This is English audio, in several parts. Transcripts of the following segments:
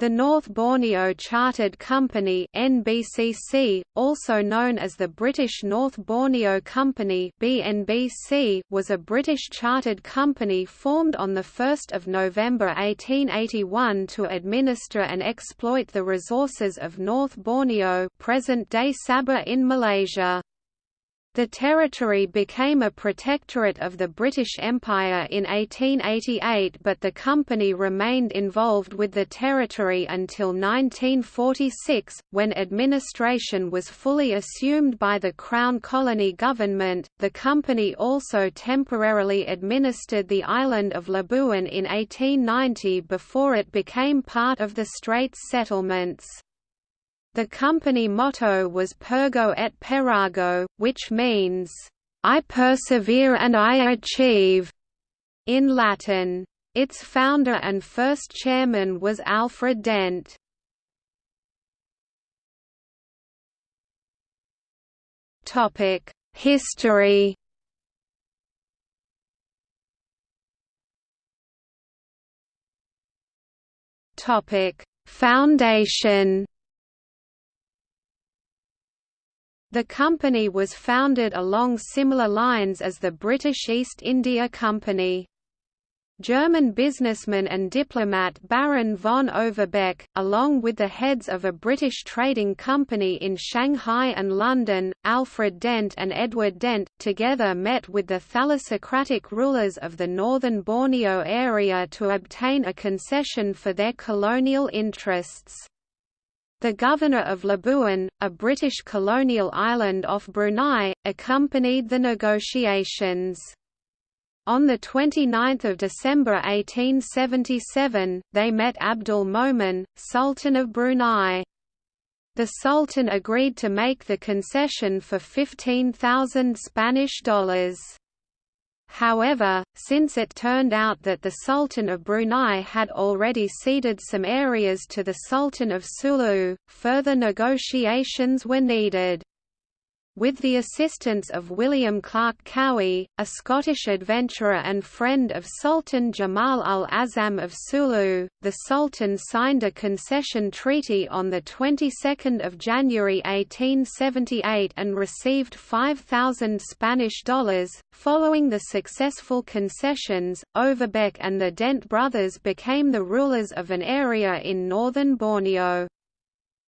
The North Borneo Chartered Company (NBCC), also known as the British North Borneo Company (BNBC), was a British chartered company formed on the 1st of November 1881 to administer and exploit the resources of North Borneo, present-day Sabah in Malaysia. The territory became a protectorate of the British Empire in 1888 but the company remained involved with the territory until 1946, when administration was fully assumed by the Crown Colony Government. The company also temporarily administered the island of Labuan in 1890 before it became part of the Straits settlements. The company motto was Pergo et Perago, which means, I persevere and I achieve, in Latin. Its founder and first chairman was Alfred Dent. History Foundation The company was founded along similar lines as the British East India Company. German businessman and diplomat Baron von Overbeck, along with the heads of a British trading company in Shanghai and London, Alfred Dent and Edward Dent, together met with the thalassocratic rulers of the northern Borneo area to obtain a concession for their colonial interests. The governor of Labuan, a British colonial island off Brunei, accompanied the negotiations. On 29 December 1877, they met Abdul Momen, Sultan of Brunei. The Sultan agreed to make the concession for 15,000 Spanish dollars. However, since it turned out that the Sultan of Brunei had already ceded some areas to the Sultan of Sulu, further negotiations were needed. With the assistance of William Clark Cowie, a Scottish adventurer and friend of Sultan Jamal al-Azam of Sulu, the Sultan signed a concession treaty on the 22nd of January 1878 and received 5,000 Spanish dollars. Following the successful concessions, Overbeck and the Dent brothers became the rulers of an area in northern Borneo.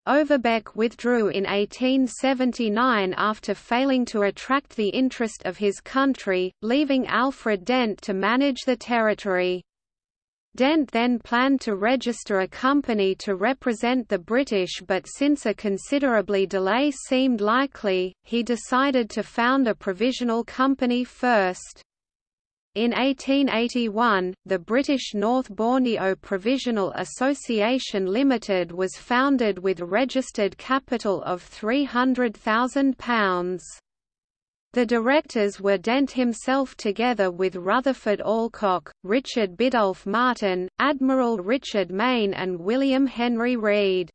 Overbeck withdrew in 1879 after failing to attract the interest of his country, leaving Alfred Dent to manage the territory. Dent then planned to register a company to represent the British but since a considerably delay seemed likely, he decided to found a provisional company first. In 1881, the British North Borneo Provisional Association Limited was founded with registered capital of £300,000. The directors were Dent himself together with Rutherford Alcock, Richard Biddulph Martin, Admiral Richard Mayne and William Henry Reed.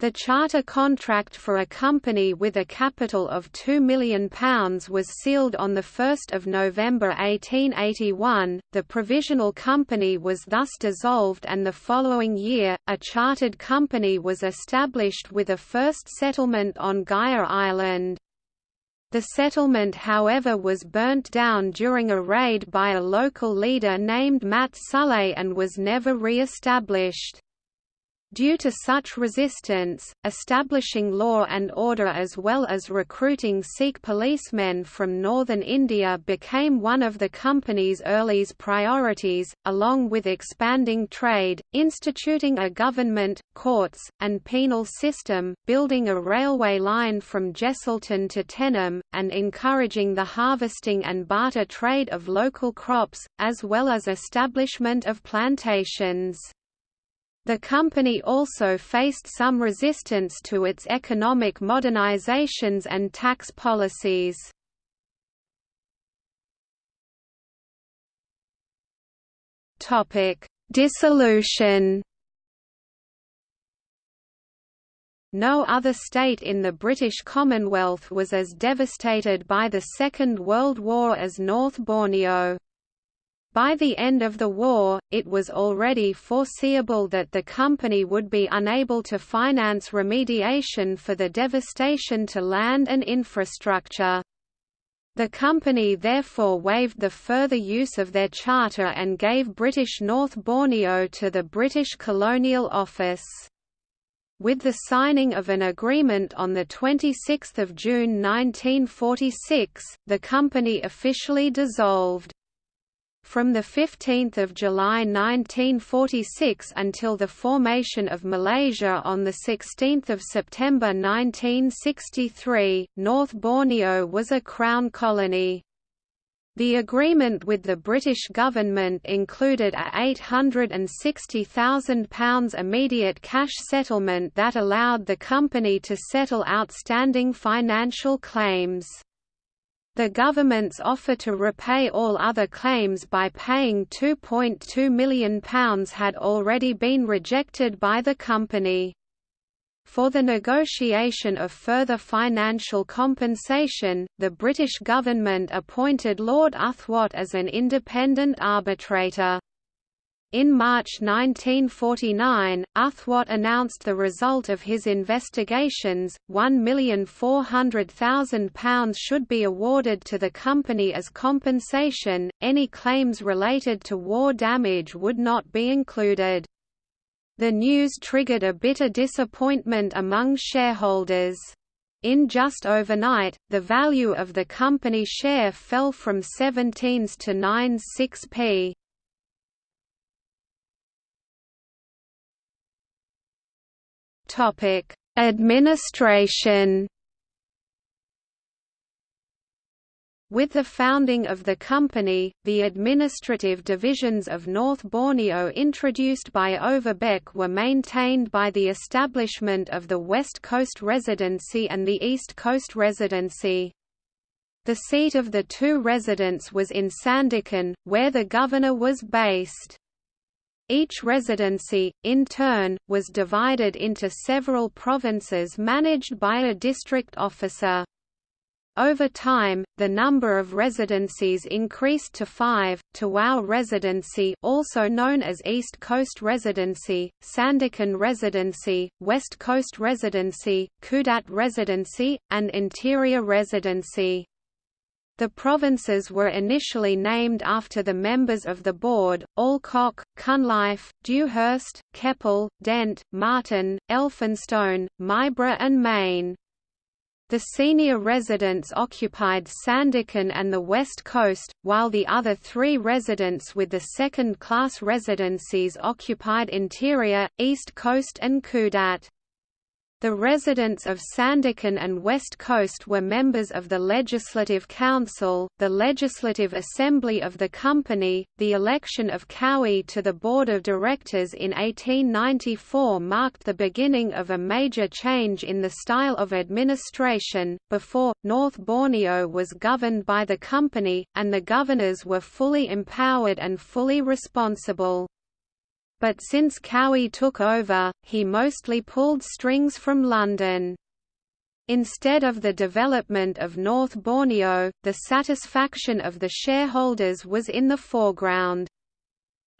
The charter contract for a company with a capital of £2 million was sealed on 1 November 1881. The provisional company was thus dissolved, and the following year, a chartered company was established with a first settlement on Gaya Island. The settlement however was burnt down during a raid by a local leader named Mat Salleh and was never re-established. Due to such resistance, establishing law and order as well as recruiting Sikh policemen from northern India became one of the company's earliest priorities, along with expanding trade, instituting a government, courts, and penal system, building a railway line from Jesselton to Tenom, and encouraging the harvesting and barter trade of local crops, as well as establishment of plantations. The company also faced some resistance to its economic modernizations and tax policies. Dissolution No other state in the British Commonwealth was as devastated by the Second World War as North Borneo. By the end of the war, it was already foreseeable that the company would be unable to finance remediation for the devastation to land and infrastructure. The company therefore waived the further use of their charter and gave British North Borneo to the British Colonial Office. With the signing of an agreement on 26 June 1946, the company officially dissolved. From 15 July 1946 until the formation of Malaysia on 16 September 1963, North Borneo was a Crown colony. The agreement with the British government included a £860,000 immediate cash settlement that allowed the company to settle outstanding financial claims. The government's offer to repay all other claims by paying £2.2 million had already been rejected by the company. For the negotiation of further financial compensation, the British government appointed Lord Uthwatt as an independent arbitrator. In March 1949, Uthwatt announced the result of his investigations, £1,400,000 should be awarded to the company as compensation, any claims related to war damage would not be included. The news triggered a bitter disappointment among shareholders. In just overnight, the value of the company share fell from 17s to 9s Topic: Administration. With the founding of the company, the administrative divisions of North Borneo introduced by Overbeck were maintained by the establishment of the West Coast Residency and the East Coast Residency. The seat of the two residents was in Sandakan, where the governor was based. Each residency, in turn, was divided into several provinces managed by a district officer. Over time, the number of residencies increased to five, Tawau Residency also known as East Coast Residency, Sandakan Residency, West Coast Residency, Kudat Residency, and Interior Residency. The provinces were initially named after the members of the board, Alcock, Cunliffe, Dewhurst, Keppel, Dent, Martin, Elphinstone, Myburgh and Mayne. The senior residents occupied Sandakan and the West Coast, while the other three residents with the second-class residencies occupied Interior, East Coast and Kudat. The residents of Sandakan and West Coast were members of the Legislative Council, the Legislative Assembly of the company. The election of Cowie to the Board of Directors in 1894 marked the beginning of a major change in the style of administration. Before, North Borneo was governed by the company, and the governors were fully empowered and fully responsible but since Cowie took over, he mostly pulled strings from London. Instead of the development of North Borneo, the satisfaction of the shareholders was in the foreground.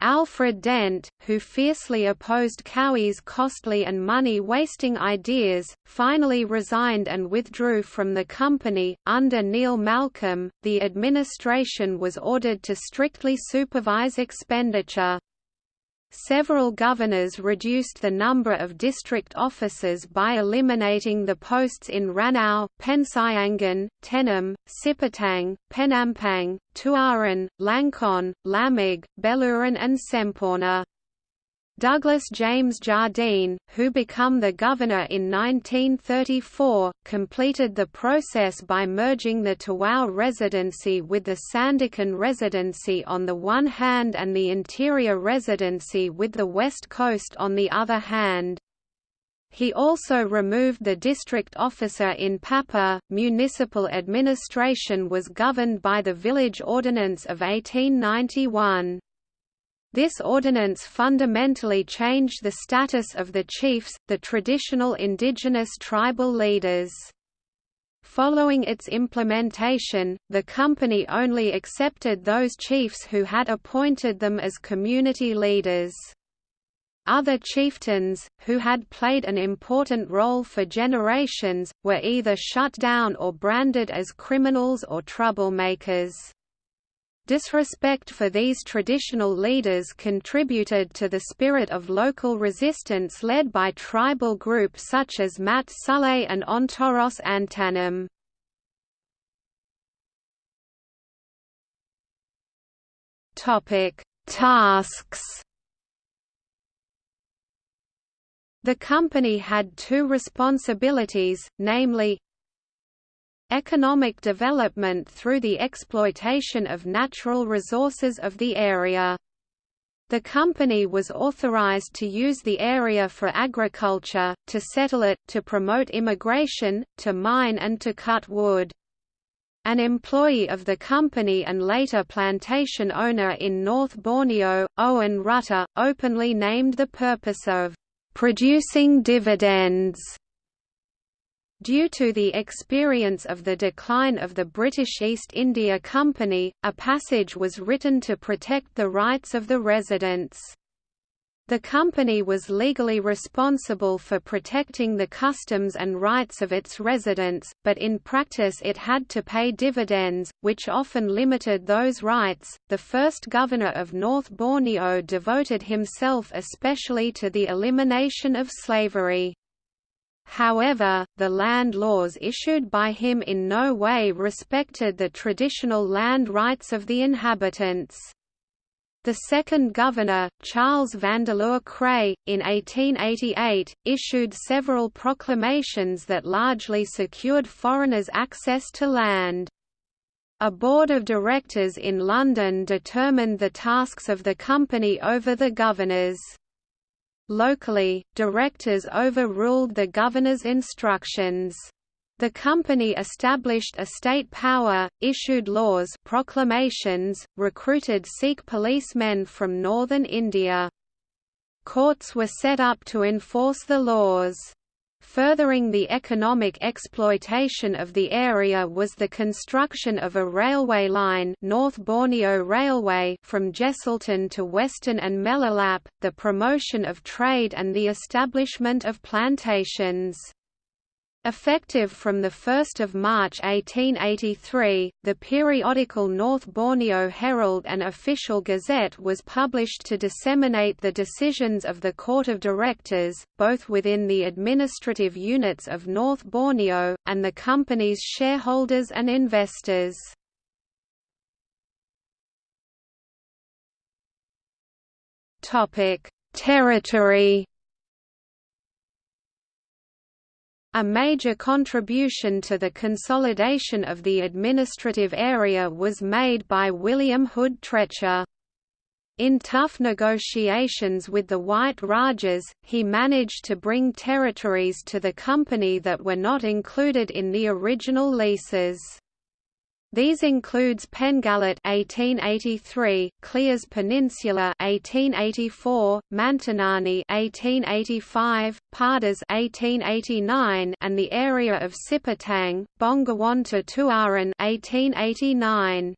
Alfred Dent, who fiercely opposed Cowie's costly and money-wasting ideas, finally resigned and withdrew from the company. Under Neil Malcolm, the administration was ordered to strictly supervise expenditure. Several governors reduced the number of district officers by eliminating the posts in Ranau, Pensiangan, Tenom, Sipitang, Penampang, Tuaran, Langkon, Lamag, Beluran and Semporna. Douglas James Jardine, who became the governor in 1934, completed the process by merging the Tawau Residency with the Sandakan Residency on the one hand and the Interior Residency with the West Coast on the other hand. He also removed the district officer in Papar. Municipal administration was governed by the Village Ordinance of 1891. This ordinance fundamentally changed the status of the chiefs, the traditional indigenous tribal leaders. Following its implementation, the company only accepted those chiefs who had appointed them as community leaders. Other chieftains, who had played an important role for generations, were either shut down or branded as criminals or troublemakers. Disrespect for these traditional leaders contributed to the spirit of local resistance led by tribal groups such as Mat Salleh and Ontoros Antanim. Tasks The company had two responsibilities, namely, economic development through the exploitation of natural resources of the area. The company was authorized to use the area for agriculture, to settle it, to promote immigration, to mine and to cut wood. An employee of the company and later plantation owner in North Borneo, Owen Rutter, openly named the purpose of producing dividends. Due to the experience of the decline of the British East India Company, a passage was written to protect the rights of the residents. The company was legally responsible for protecting the customs and rights of its residents, but in practice it had to pay dividends, which often limited those rights. The first governor of North Borneo devoted himself especially to the elimination of slavery. However, the land laws issued by him in no way respected the traditional land rights of the inhabitants. The second governor, Charles Vandeleur Creagh, in 1888, issued several proclamations that largely secured foreigners access to land. A board of directors in London determined the tasks of the company over the governors. Locally, directors overruled the governor's instructions. The company established a state power, issued laws proclamations, recruited Sikh policemen from northern India. Courts were set up to enforce the laws. Furthering the economic exploitation of the area was the construction of a railway line North Borneo Railway from Jesselton to Weston and Melalap, the promotion of trade and the establishment of plantations. Effective from 1 March 1883, the periodical North Borneo Herald and Official Gazette was published to disseminate the decisions of the Court of Directors, both within the administrative units of North Borneo, and the company's shareholders and investors. Territory A major contribution to the consolidation of the administrative area was made by William Hood Treacher. In tough negotiations with the White Rajas, he managed to bring territories to the company that were not included in the original leases. These includes Pengalat 1883, Clears Peninsula 1884, Mantanani 1885, Padas 1889, and the area of Sipitang, Bongawan to Tuaran 1889.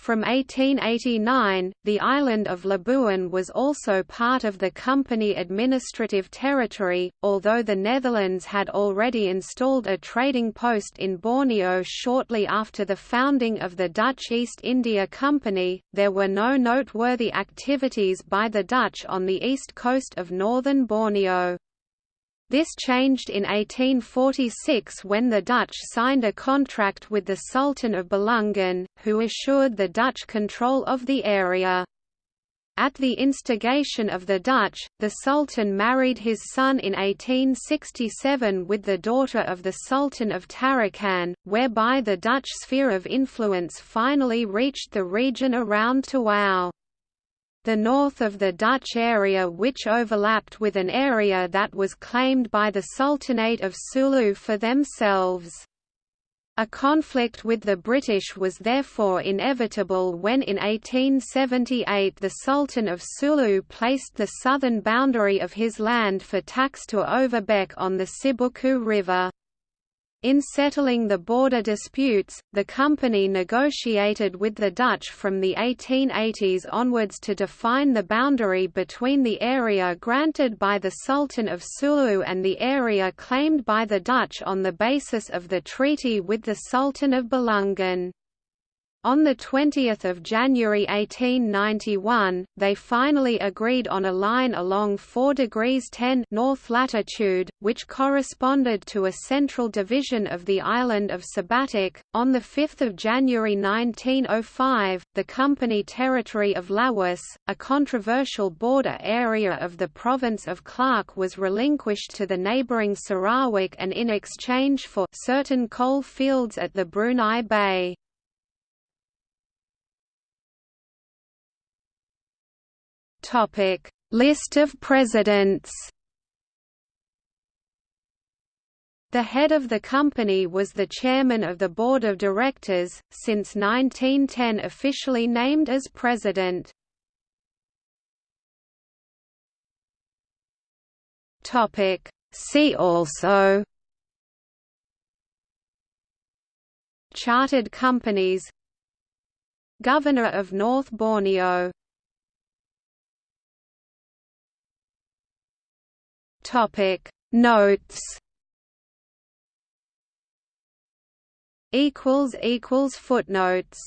From 1889, the island of Labuan was also part of the company administrative territory, although the Netherlands had already installed a trading post in Borneo shortly after the founding of the Dutch East India Company. There were no noteworthy activities by the Dutch on the east coast of northern Borneo. This changed in 1846 when the Dutch signed a contract with the Sultan of Bulungan, who assured the Dutch control of the area. At the instigation of the Dutch, the Sultan married his son in 1867 with the daughter of the Sultan of Tarakan, whereby the Dutch sphere of influence finally reached the region around Tawau the north of the Dutch area which overlapped with an area that was claimed by the Sultanate of Sulu for themselves. A conflict with the British was therefore inevitable when in 1878 the Sultan of Sulu placed the southern boundary of his land for tax to Overbeck on the Sibuku River. In settling the border disputes, the company negotiated with the Dutch from the 1880s onwards to define the boundary between the area granted by the Sultan of Sulu and the area claimed by the Dutch on the basis of the treaty with the Sultan of Bulungan. On 20 January 1891, they finally agreed on a line along 4 degrees 10 north latitude, which corresponded to a central division of the island of Sebatik. On 5 January 1905, the company territory of Lawas, a controversial border area of the province of Clark was relinquished to the neighbouring Sarawak and in exchange for certain coal fields at the Brunei Bay. List of presidents. The head of the company was the chairman of the board of directors, since 1910 officially named as president. Topic: See also Chartered companies Governor of North Borneo Topic. Notes. Equals equals footnotes